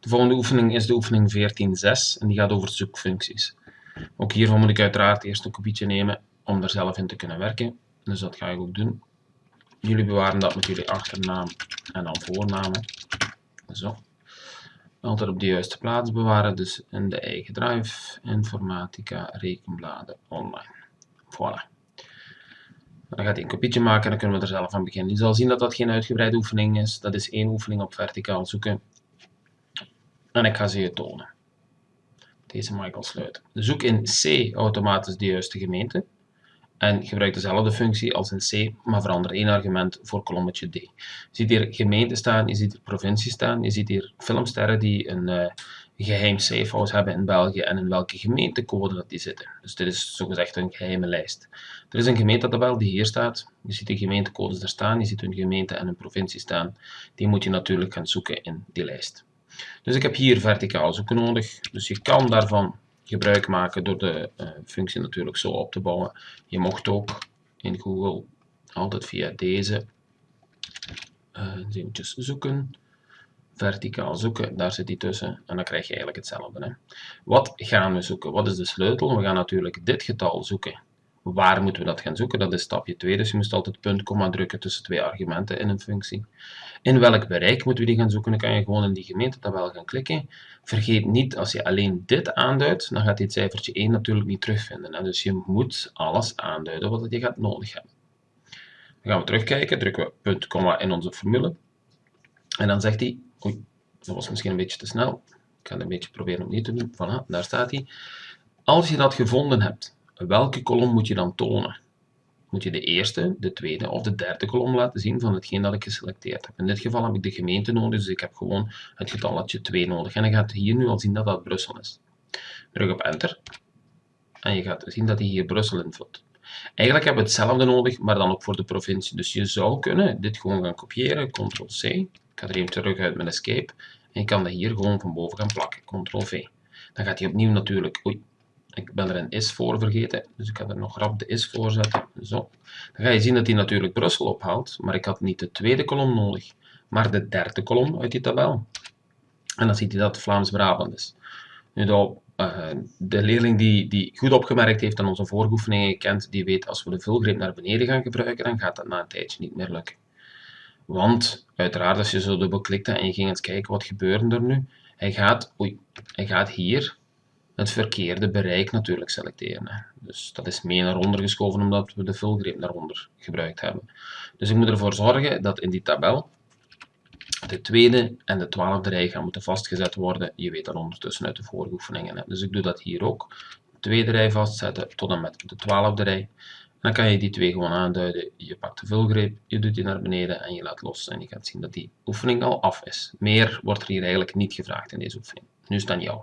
De volgende oefening is de oefening 14.6 en die gaat over zoekfuncties. Ook hiervan moet ik uiteraard eerst een kopietje nemen om er zelf in te kunnen werken. Dus dat ga ik ook doen. Jullie bewaren dat met jullie achternaam en dan voornamen. Zo. Altijd op de juiste plaats bewaren, dus in de eigen drive, informatica, rekenbladen, online. Voilà. Dan gaat hij een kopietje maken en dan kunnen we er zelf aan beginnen. Je zal zien dat dat geen uitgebreide oefening is. Dat is één oefening op verticaal zoeken. En ik ga ze je tonen. Deze mag ik al sluiten. Zoek in C automatisch de juiste gemeente. En gebruik dezelfde functie als in C, maar verander één argument voor kolommetje D. Je ziet hier gemeente staan, je ziet hier provincie staan, je ziet hier filmsterren die een uh, geheim safehouse hebben in België en in welke gemeentecode dat die zitten. Dus dit is zogezegd een geheime lijst. Er is een gemeentetabel die hier staat. Je ziet de gemeentecodes er staan, je ziet hun gemeente en hun provincie staan. Die moet je natuurlijk gaan zoeken in die lijst. Dus ik heb hier verticaal zoeken nodig. Dus je kan daarvan gebruik maken door de uh, functie natuurlijk zo op te bouwen. Je mocht ook in Google altijd via deze uh, eventjes zoeken, verticaal zoeken, daar zit die tussen en dan krijg je eigenlijk hetzelfde. Hè. Wat gaan we zoeken? Wat is de sleutel? We gaan natuurlijk dit getal zoeken. Waar moeten we dat gaan zoeken? Dat is stapje 2, dus je moet altijd punt, komma drukken tussen twee argumenten in een functie. In welk bereik moeten we die gaan zoeken? Dan kan je gewoon in die gemeentetabel gaan klikken. Vergeet niet, als je alleen dit aanduidt, dan gaat dit cijfertje 1 natuurlijk niet terugvinden. Dus je moet alles aanduiden wat je gaat nodig hebben. Dan gaan we terugkijken, drukken we punt, komma in onze formule. En dan zegt hij, oei, dat was misschien een beetje te snel. Ik ga het een beetje proberen opnieuw te doen. Voilà, daar staat hij. Als je dat gevonden hebt, welke kolom moet je dan tonen? Moet je de eerste, de tweede of de derde kolom laten zien van hetgeen dat ik geselecteerd heb. In dit geval heb ik de gemeente nodig, dus ik heb gewoon het getalletje 2 nodig. En dan gaat hier nu al zien dat dat Brussel is. Druk op enter. En je gaat zien dat hij hier Brussel invult. Eigenlijk hebben we hetzelfde nodig, maar dan ook voor de provincie. Dus je zou kunnen dit gewoon gaan kopiëren, ctrl-c. Ik ga er even terug uit met escape. En je kan dat hier gewoon van boven gaan plakken, ctrl-v. Dan gaat hij opnieuw natuurlijk, oei, ik ben er een is voor vergeten, dus ik ga er nog rap de is voor zetten. Zo. Dan ga je zien dat hij natuurlijk Brussel ophaalt, maar ik had niet de tweede kolom nodig, maar de derde kolom uit die tabel. En dan ziet hij dat Vlaams-Brabant is. Nu, de, de leerling die, die goed opgemerkt heeft aan onze vooroefeningen kent, die weet als we de vulgreep naar beneden gaan gebruiken, dan gaat dat na een tijdje niet meer lukken. Want, uiteraard, als je zo dubbelklikt en je ging eens kijken wat gebeurde er nu, hij gaat, oei, hij gaat hier het verkeerde bereik natuurlijk selecteren. Dus dat is mee naar onder geschoven omdat we de vulgreep naar onder gebruikt hebben. Dus ik moet ervoor zorgen dat in die tabel de tweede en de twaalfde rij gaan moeten vastgezet worden. Je weet dat ondertussen uit de vorige oefeningen. Dus ik doe dat hier ook. De tweede rij vastzetten tot en met de twaalfde rij. Dan kan je die twee gewoon aanduiden. Je pakt de vulgreep, je doet die naar beneden en je laat los. En je gaat zien dat die oefening al af is. Meer wordt er hier eigenlijk niet gevraagd in deze oefening. Nu is het aan jou.